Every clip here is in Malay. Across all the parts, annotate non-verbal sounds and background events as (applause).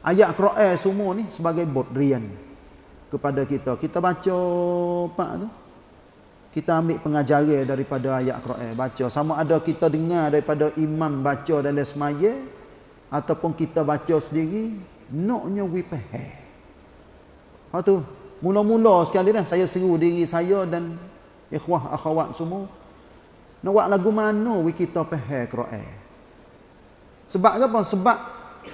Ayat Quran semua ni sebagai bodrian kepada kita. Kita baca pak tu. Kita ambil pengajaran daripada ayat Quran baca. Sama ada kita dengar daripada imam baca dalam semaya ataupun kita baca sendiri, noknya we faham. Ha tu, mula-mula sekali dah saya seru diri saya dan ikhwah akhwat semua nak buat lagu mana we kita faham Quran. Sebab apa? Sebab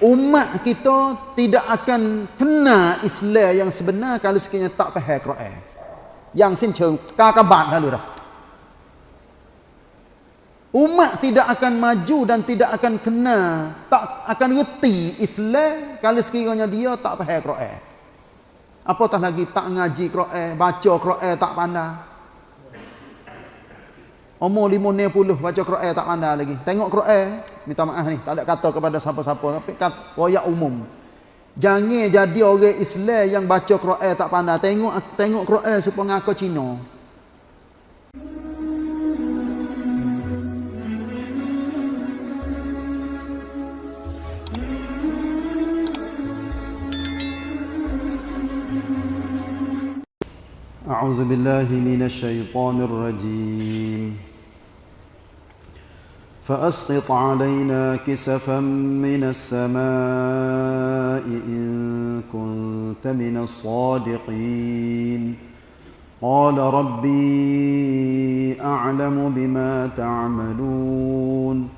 umat kita tidak akan kena Islam yang sebenar kalau sekiranya tak faham Quran. Yang sin cheng kakabat lalu dah. Umat tidak akan maju dan tidak akan kena, tak akan reti Islam kalau sekiranya dia tak faham Quran. Apatah lagi tak ngaji Quran, baca Quran tak pandai. Umur 50 baca Quran tak pandai lagi. Tengok Quran, minta maaf ni, tak ada kata kepada siapa-siapa tapi kat royak umum. Jangan jadi orang Islam yang baca Quran tak pandai. Tengok tengok Quran supaya ngaku Cina. أعوذ بالله من الشيطان الرجيم فأسقط علينا كسفا من السماء إن كنت من الصادقين. قال ربي أعلم بما تعملون.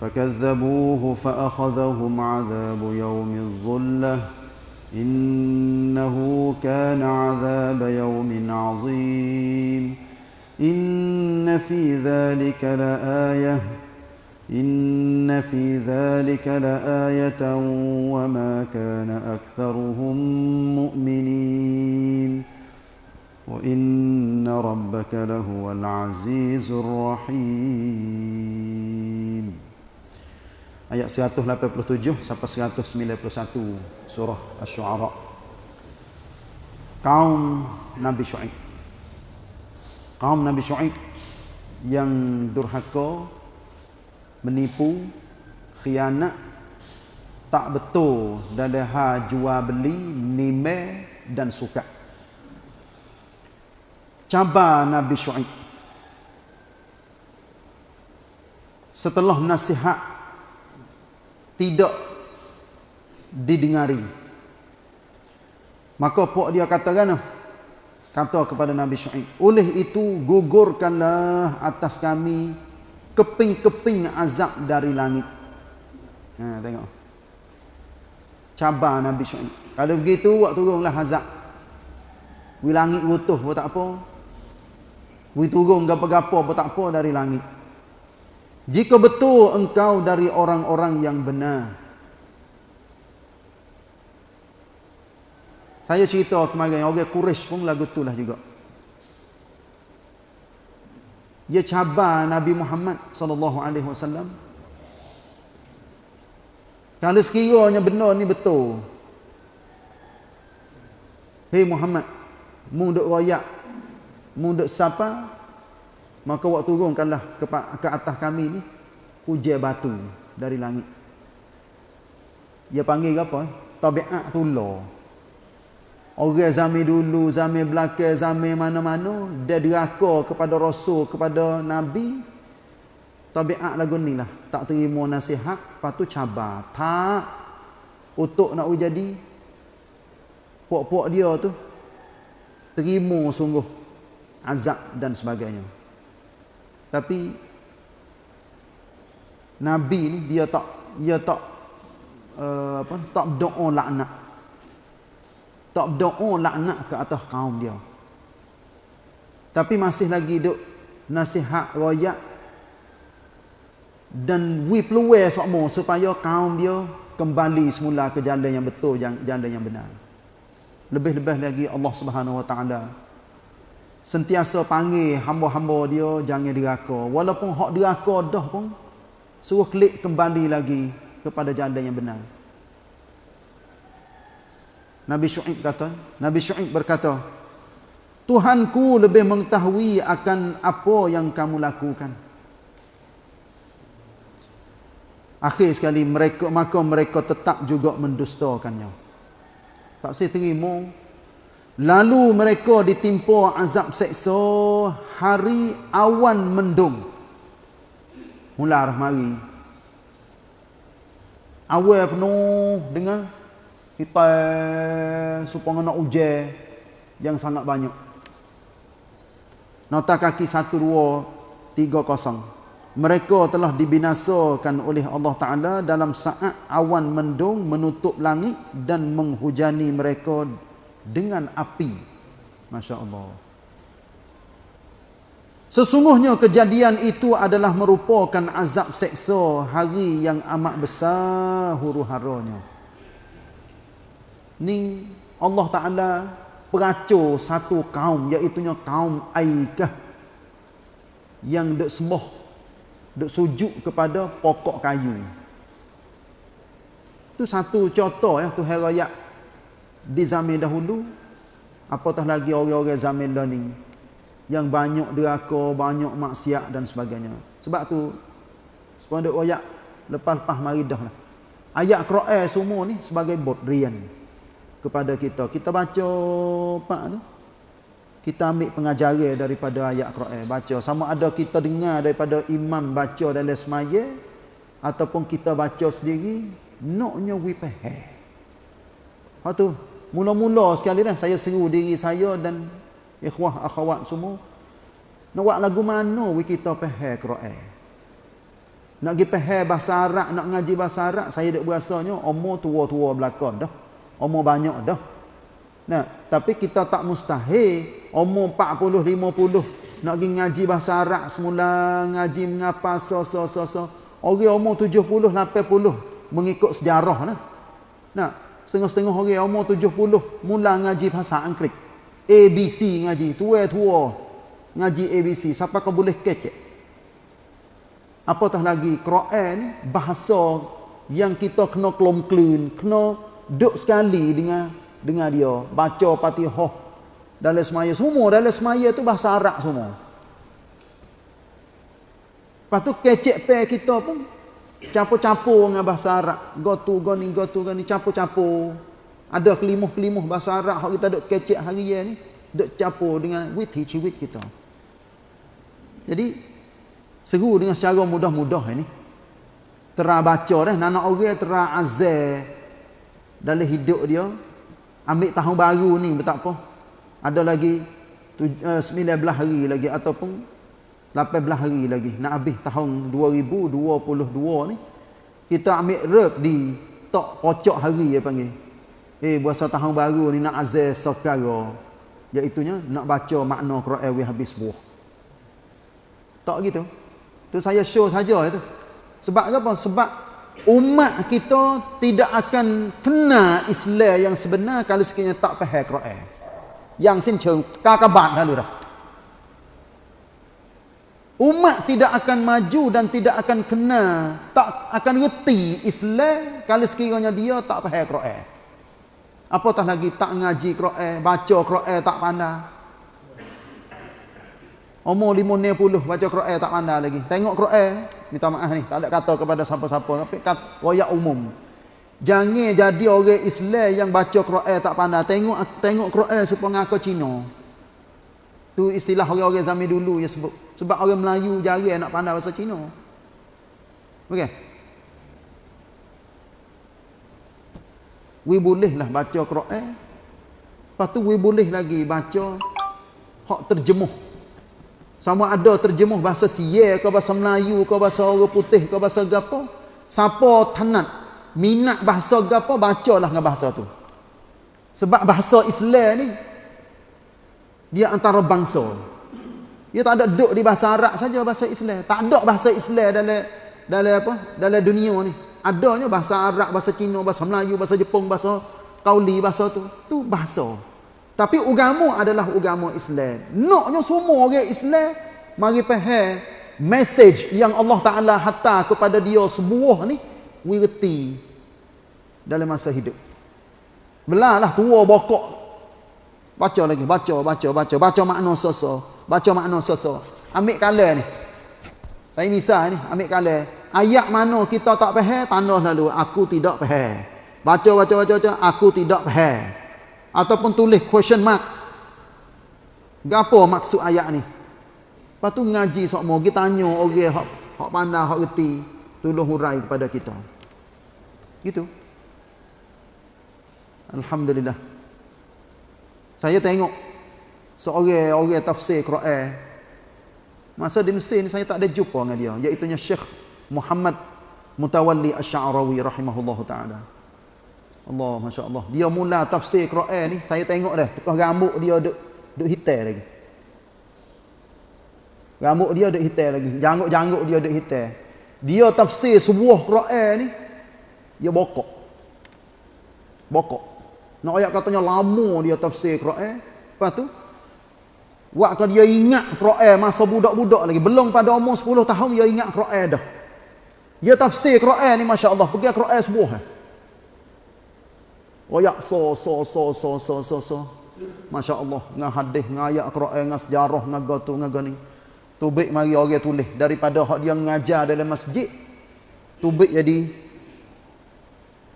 فكذبوه فأخذهم عذاب يوم الظلة. إنه كان عذاب يوم عظيم. إن في ذلك لآيةٌ. إن في ذلك لآية وما كان أكثرهم مؤمنين وإن ربك لهو العزيز الرحيم Ayat 187 sampai 191 surah Asy-Syu'ara. Kaum Nabi Syuaib. Kaum Nabi Syuaib yang durhaka menipu, khianat, tak betul dalam hal jual beli, nime dan suka. Cabar Nabi Syuaib. Setelah nasihat tidak didengari. Maka pok dia katakan kata kepada Nabi Syuaib, "Oleh itu gugurkanlah atas kami keping-keping azab dari langit. Ha, tengok. Cabar Nabi Syuaib. Kalau begitu, buat turunlah azab. Wi langit rutuh pun tak apa. Wi turun gapa-gapa pun tak apa dari langit. Jika betul engkau dari orang-orang yang benar. Saya cerita kemarin, orang Quraisy pun lagu itulah juga. Dia cabar Nabi Muhammad sallallahu alaihi wasallam. Kalau sekiranya benar ni betul. Hei Muhammad mu duk royak mu duk siapa maka waktu turunkanlah ke, ke atas kami ni hujan batu dari langit. Dia panggil apa? Tabiat tullah Orang zaman dulu, zaman belakang, zaman mana-mana, dia deraka kepada Rasul, kepada Nabi. Tabiat lagu ni lah. Tak terima nasihat, lepas tu cabar. Tak. Untuk nak jadi, puak-puak dia tu, terima sungguh azab dan sebagainya. Tapi, Nabi ni, dia tak, dia tak, uh, apa, tak berdoa laknat tak berdoa laknat ke atas kaum dia. Tapi masih lagi duk nasihat royak dan we peluang sokmo supaya kaum dia kembali semula ke jalan yang betul jalan yang benar. Lebih-lebih lagi Allah Subhanahu Wa Taala sentiasa panggil hamba-hamba dia jangan diraka. Walaupun hak diraka dah pun suruh klik kembali lagi kepada jalan yang benar Nabi Syuaib kata, Nabi Syuaib berkata, Tuhanku lebih mengetahui akan apa yang kamu lakukan. Akhir sekali mereka maka mereka tetap juga mendustakannya. Tak saya terima. Lalu mereka ditimpa azab seksa hari awan mendung. Mula arah mari. Awal penuh dengan kita supaya nak ujian yang sangat banyak. Nota kaki satu dua tiga kosong mereka telah dibinasakan oleh Allah Ta'ala dalam saat awan mendung menutup langit dan menghujani mereka dengan api. Masya Allah. Sesungguhnya kejadian itu adalah merupakan azab seksa hari yang amat besar huru-haranya. Ni Allah Ta'ala peracur satu kaum iaitunya kaum Aikah yang dek sembah duk sujud kepada pokok kayu. Itu satu contoh ya tu herayak di zaman dahulu apatah lagi orang-orang zaman dah ni yang banyak deraka, banyak maksiat dan sebagainya. Sebab tu sepanduk ayat lepas-lepas mari dah lah. Ayat Quran semua ni sebagai bodrian kepada kita. Kita baca pak tu. Kita ambil pengajaran daripada ayat Quran. Baca sama ada kita dengar daripada imam baca dalam semaya ataupun kita baca sendiri naknya we faham ha tu. Mula-mula sekali dah saya seru diri saya dan ikhwah akhwat semua. Nak buat lagu mana we kita faham Quran? Nak pergi faham bahasa Arab nak ngaji bahasa Arab saya dak berasanya umur tua-tua belakang dah umur banyak dah Nah, tapi kita tak mustahil umur 40 50 nak pergi ngaji bahasa Arab semula ngaji mengapa so so so so. Orang umur 70 80 mengikut sejarah nah. Nah, setengah-setengah orang umur 70 mula ngaji bahasa Inggeris. ABC ngaji, tua-tua ngaji ABC. Siapa kau boleh kecek? Apatah lagi Quran ni bahasa yang kita kena kelom kena duk sekali dengan dengar dia baca Fatihah dalam semaya semua dalam semaya tu bahasa Arab semua. Lepas tu kecek pe kita pun campur-campur dengan bahasa Arab. Go to go ni go to go ni campur-campur. Ada kelimuh-kelimuh bahasa Arab hak kita duk kecek hari ni duk campur dengan wit wit kita. Jadi seru dengan secara mudah-mudah ini. Terah baca dah anak orang terah azal dalam hidup dia ambil tahun baru ni tak apa ada lagi 19 eh, hari lagi ataupun 18 hari lagi nak habis tahun 2022 ni kita ambil rep di tok pocok hari ya panggil. Eh puasa tahun baru ni nak azaz sekara iaitu nak baca makna Quran we habis buah. Tak gitu. Tu saya show saja itu. Sebab apa? Sebab umat kita tidak akan kena Islam yang sebenar kalau sekiranya tak faham Quran. Yang sin cheng kakabat lalu dah. Umat tidak akan maju dan tidak akan kena, tak akan reti Islam kalau sekiranya dia tak faham Quran. Apatah lagi tak ngaji Quran, baca Quran tak pandai. Umur 50 baca Quran tak pandai lagi. Tengok Quran, minta maaf ni, tak ada kata kepada siapa-siapa tapi royak umum. Jangan jadi orang Islam yang baca Quran tak pandai. Tengok tengok Quran supaya ngaku Cina. Tu istilah orang-orang zaman dulu ya sebut. Sebab orang Melayu jarang nak pandai bahasa Cina. Okey. We boleh lah baca Quran. Lepas tu we boleh lagi baca hak terjemuh sama ada terjemuh bahasa Sia ke bahasa Melayu ke bahasa orang putih ke bahasa gapo. Siapa tanat minat bahasa gapo bacalah dengan bahasa tu. Sebab bahasa Islam ni dia antara bangsa. Dia tak ada duduk di bahasa Arab saja bahasa Islam. Tak ada bahasa Islam dalam dalam apa? Dalam dunia ni. Adanya bahasa Arab, bahasa Cina, bahasa Melayu, bahasa Jepun, bahasa Kauli, bahasa tu. Tu bahasa. Tapi agama adalah agama Islam. Naknya semua orang Islam mari faham message yang Allah Taala hantar kepada dia sebuah ni wirti dalam masa hidup. Belalah tua bokok. Baca lagi, baca, baca, baca, baca makna soso, baca makna soso. Ambil kala ni. Saya misal ni, ambil kala Ayat mana kita tak faham, tanda lalu aku tidak faham. Baca baca baca baca aku tidak faham. Ataupun tulis question mark. Gapo maksud ayat ni? Lepas tu ngaji sok mau kita tanya orang hak hak pandai hak reti tolong hurai kepada kita. Gitu. Alhamdulillah. Saya tengok seorang orang tafsir Quran. Masa di Mesir ni saya tak ada jumpa dengan dia, iaitu Syekh Muhammad Mutawalli Asy-Sya'rawi rahimahullahu taala. Allah masya-Allah. Dia mula tafsir Quran ni, saya tengok dah tekah rambut dia duk duk hitam lagi. Rambut dia duk hitam lagi, janggut-janggut dia duk hitam. Dia tafsir sebuah Quran ni dia bokok. Bokok. Nak ayat katanya lama dia tafsir Quran. Lepas tu waktu dia ingat Quran masa budak-budak lagi, belum pada umur 10 tahun dia ingat Quran dah. Dia tafsir Quran ni masya-Allah, pergi Quran sebuah. Royak so so so so so so so. Masya-Allah, dengan hadis, dengan ayat Quran, dengan sejarah, dengan gotu, dengan gani. Tubik mari orang tulis daripada hak dia mengajar dalam masjid. Tubik jadi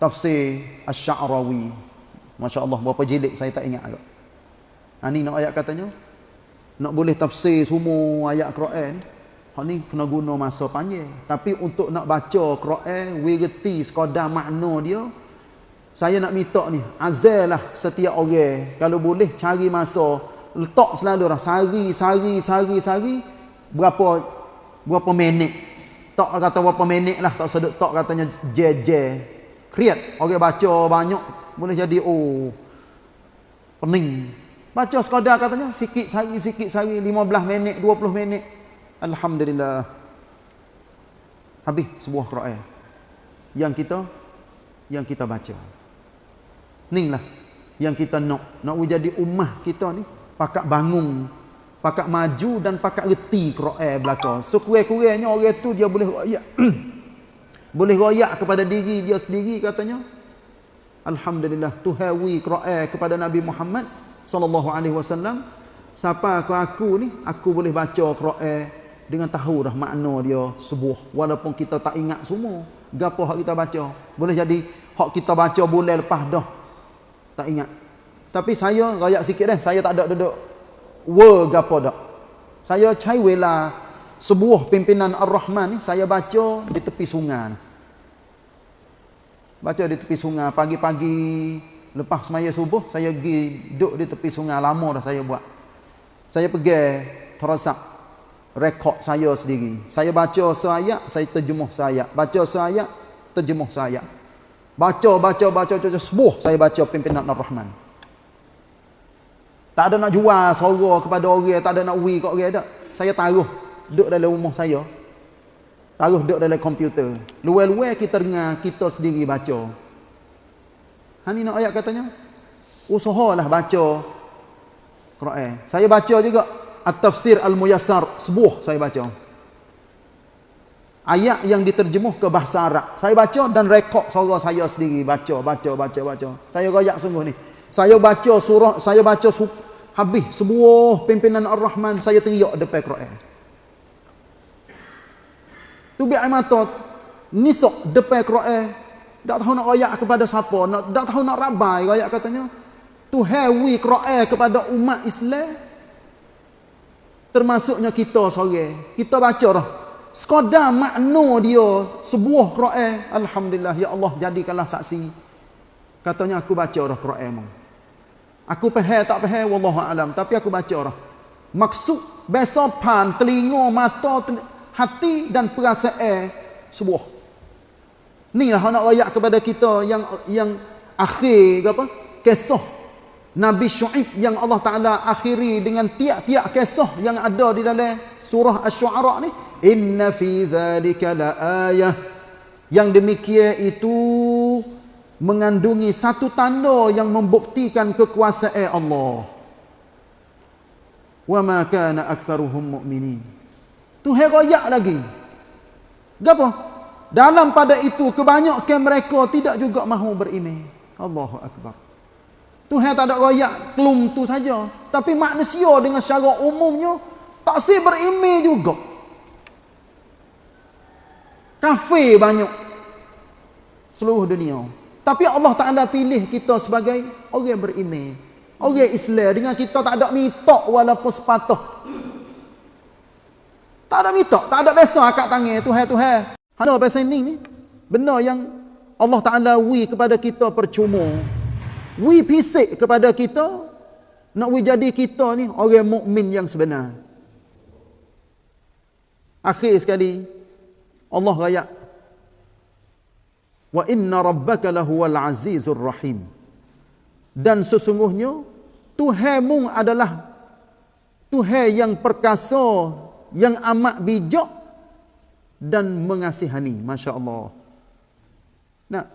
tafsir Asy-Sya'rawi. Masya-Allah, berapa jilid saya tak ingat agak. Ha ni nak ayat katanya. Nak boleh tafsir semua ayat Quran ni. Hak ni kena guna masa panjang. Tapi untuk nak baca Quran, we reti sekadar makna dia, saya nak minta ni, azal lah setiap orang. Kalau boleh cari masa, letak selalu lah. Sari, sari, sari, sari. Berapa berapa minit. Tak kata berapa minit lah. Tak sedut tak katanya JJ. Create. Orang baca banyak. Boleh jadi, oh. Pening. Baca sekadar katanya. Sikit sari, sikit sari. 15 minit, 20 minit. Alhamdulillah. Habis sebuah Quran. Yang kita, yang kita baca. Ni lah yang kita nak. Nak jadi ummah kita ni. Pakat bangun. Pakat maju dan pakat reti Quran belakang. Sekurang-kurangnya orang tu dia boleh royak. (clears throat) boleh royak kepada diri dia sendiri katanya. Alhamdulillah. Tuhawi Quran kepada Nabi Muhammad wasallam. Siapa aku aku ni, aku boleh baca Quran dengan tahu dah makna dia sebuah. Walaupun kita tak ingat semua. Gapo hak kita baca. Boleh jadi hak kita baca bulan lepas dah tak ingat. Tapi saya rayak sikit dah, saya tak ada duduk word apa dak. Saya cai wela sebuah pimpinan Ar-Rahman ni saya baca di tepi sungai. Baca di tepi sungai pagi-pagi lepas semaya subuh saya pergi duduk di tepi sungai lama dah saya buat. Saya pergi terasa rekod saya sendiri. Saya baca seayat, saya terjemuh saya. Baca seayat, terjemuh saya. Baca, baca, baca, baca, sebuah saya baca pimpinan Ar-Rahman. Tak ada nak jual suara kepada orang, tak ada nak wi kat orang tak. Saya taruh duduk dalam rumah saya. Taruh duduk dalam komputer. Luar-luar kita dengar, kita sendiri baca. Hani nak ayat katanya? Usahalah baca Quran. Saya baca juga At-Tafsir Al-Muyassar, sebuah saya baca ayat yang diterjemuh ke bahasa Arab. Saya baca dan rekod suara saya sendiri baca, baca, baca, baca. Saya royak sungguh ni. Saya baca surah, saya baca habis sebuah pimpinan Ar-Rahman saya teriak depan Quran. Tu bi mata nisok depan Quran. Tak tahu nak royak kepada siapa, nak tak tahu nak rabai royak katanya. Tu hewi Quran kepada umat Islam. Termasuknya kita sore. Kita baca dah sekadar makna dia sebuah Quran alhamdulillah ya Allah jadikanlah saksi. Katanya aku baca dah Quran aku faham tak faham wallahu alam. Tapi aku baca dah maksud besopan telinga mata telinga, hati dan perasaan sebuah. Ni lah nak royak kepada kita yang yang akhir apa? Kisah. Nabi Shu'ib yang Allah Ta'ala akhiri dengan tiap-tiap kisah yang ada di dalam surah Ash-Shu'ara ni. Inna fi dhalika la ayah. Yang demikian itu mengandungi satu tanda yang membuktikan kekuasaan Allah. Wa ma kana aktharuhum mu'minin. Tu herayak lagi. Gapa? Dalam pada itu kebanyakan mereka tidak juga mahu beriman. Allahu Akbar. Tuhan tak ada royak kelum tu saja. Tapi manusia dengan secara umumnya tak si berimi juga. Kafir banyak. Seluruh dunia. Tapi Allah Ta'ala pilih kita sebagai orang beriman. Orang Islam dengan kita tak ada mitok walaupun sepatah. Tak ada mitok, tak ada biasa akak tangan Tuhan Tuhan. Ada biasa ini ni. Benda yang Allah Ta'ala wi kepada kita percuma. Wi pisik kepada kita. Nak wi jadi kita ni orang mukmin yang sebenar. Akhir sekali Allah raya Wa inna rabbaka lahuwal azizur rahim. Dan sesungguhnya Tuhanmu adalah Tuhan yang perkasa, yang amat bijak dan mengasihani. Masya Allah. Nak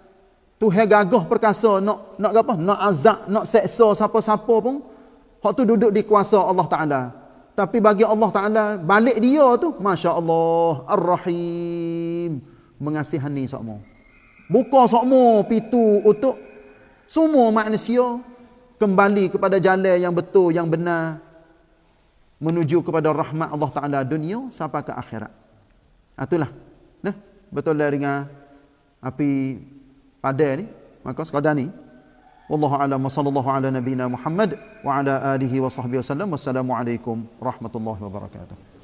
Tuhan gagah perkasa nak nak apa? Nak azab, nak seksa siapa-siapa pun hak tu duduk di kuasa Allah Taala. Tapi bagi Allah Ta'ala, balik dia tu, Masya Allah, Ar-Rahim, mengasihani semua. Buka semua pintu untuk semua manusia kembali kepada jalan yang betul, yang benar, menuju kepada rahmat Allah Ta'ala dunia sampai ke akhirat. Ah, itulah. Nah, betul dari dengan api pada ni, maka sekadar ni, Wallahu a'lam wa sallallahu ala nabiyyina Muhammad wa ala alihi wa sahbihi wasallam. Wassalamu alaikum warahmatullahi wabarakatuh.